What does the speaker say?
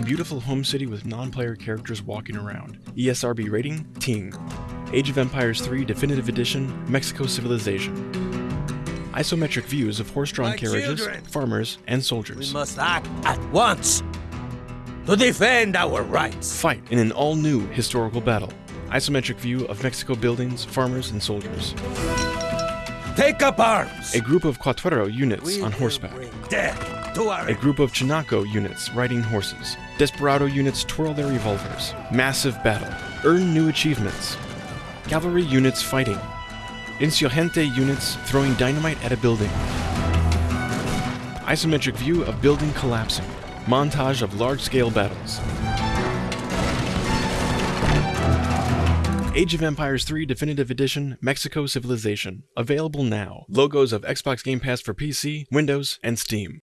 A beautiful home city with non-player characters walking around. ESRB rating, Teen. Age of Empires 3 Definitive Edition, Mexico Civilization. Isometric views of horse-drawn carriages, children. farmers, and soldiers. We must act at once to defend our rights. Fight in an all-new historical battle. Isometric view of Mexico buildings, farmers, and soldiers. Take up arms. A group of Cuatro units We on horseback. Death to our A group of Chinaco units riding horses. Desperado units twirl their revolvers. Massive battle. Earn new achievements. Cavalry units fighting. Insurgente units throwing dynamite at a building. Isometric view of building collapsing. Montage of large-scale battles. Age of Empires 3 Definitive Edition Mexico Civilization. Available now. Logos of Xbox Game Pass for PC, Windows, and Steam.